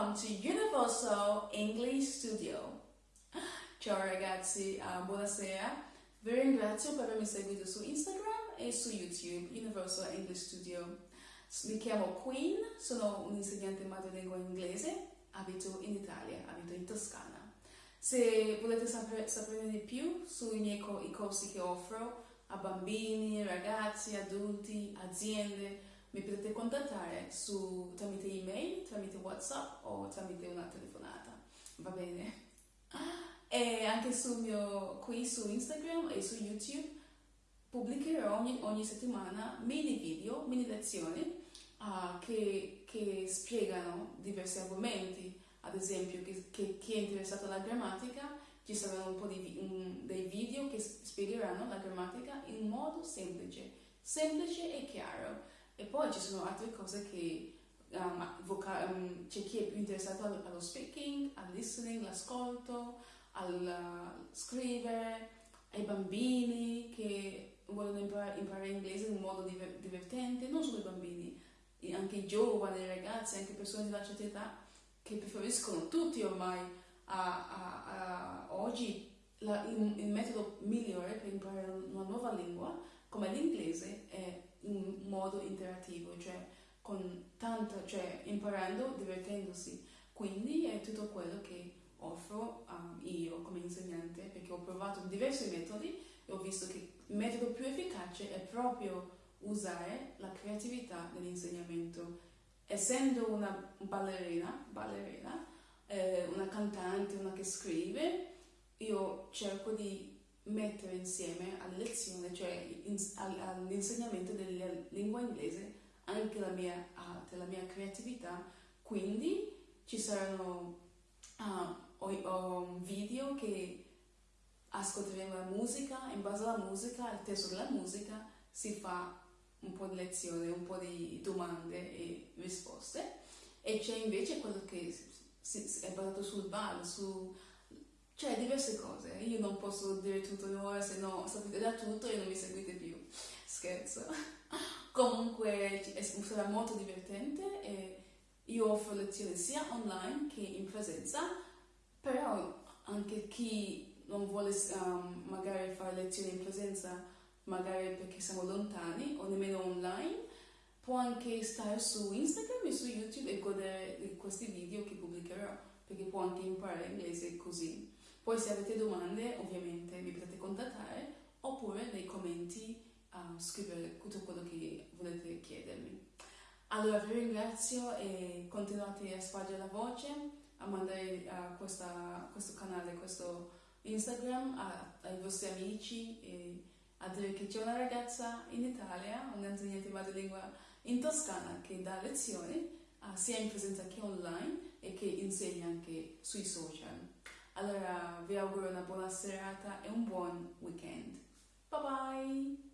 welcome to Universal English Studio. Ciao ragazzi, uh, buonasera. Vi ringrazio per avermi seguito su Instagram e su YouTube, Universal English Studio. Mi chiamo Queen, sono un insegnante madrelingua inglese, abito in Italia, abito in Toscana. Se volete sapere, sapere di più sui miei co corsi che offro a bambini, ragazzi, adulti, aziende, mi potete contattare su, tramite email, tramite whatsapp o tramite una telefonata, va bene? E anche sul mio, qui su Instagram e su YouTube pubblicherò ogni, ogni settimana mini video, mini lezioni uh, che, che, spiegano diversi argomenti, ad esempio che, che, chi è interessato alla grammatica ci saranno un po' di, un, dei video che spiegheranno la grammatica in modo semplice, semplice e chiaro poi ci sono altre cose che um, um, c'è chi è più interessato allo, speaking, al listening, l'ascolto, al uh, scrivere, ai bambini che vogliono imparare, imparare inglese in modo diver divertente, non solo i bambini, anche i giovani, i ragazzi, anche persone di una certa età che preferiscono. Tutti ormai a, a, a oggi la, il, il, metodo migliore per imparare una nuova lingua come l'inglese è in modo interattivo, cioè tanto, cioè imparando, divertendosi. Quindi è tutto quello che offro um, io come insegnante, perché ho provato diversi metodi e ho visto che il metodo più efficace è proprio usare la creatività nell'insegnamento. Essendo una ballerina, ballerina eh, una cantante, una che scrive, io cerco di mettere insieme alle lezioni, cioè all'insegnamento della lingua inglese, anche la mia arte, la mia creatività. Quindi ci saranno uh, video che ascolteremo la musica, in base alla musica, al testo della musica, si fa un po' di lezione, un po' di domande e risposte. E c'è invece quello che è basato sul ballo, su cioè, diverse cose. Io non posso dire tutto ora, se no sapete da tutto e non mi seguite più. Scherzo. Comunque sarà molto divertente e io offro lezioni sia online che in presenza, però anche chi non vuole um, magari fare lezioni in presenza, magari perché siamo lontani o nemmeno online, può anche stare su Instagram e su YouTube e godere di questi video che pubblicherò, perché può anche imparare inglese così. Poi se avete domande ovviamente mi potete contattare oppure nei commenti uh, scrivere tutto quello che volete chiedermi. Allora vi ringrazio e continuate a spargere la voce, a mandare uh, questa, questo canale, questo Instagram a, ai vostri amici e a dire che c'è una ragazza in Italia, un'insegnante madrelingua in Toscana che dà lezioni uh, sia in presenza che online e che insegna anche sui social. Allora vi auguro una buona serata e un buon weekend. Bye bye!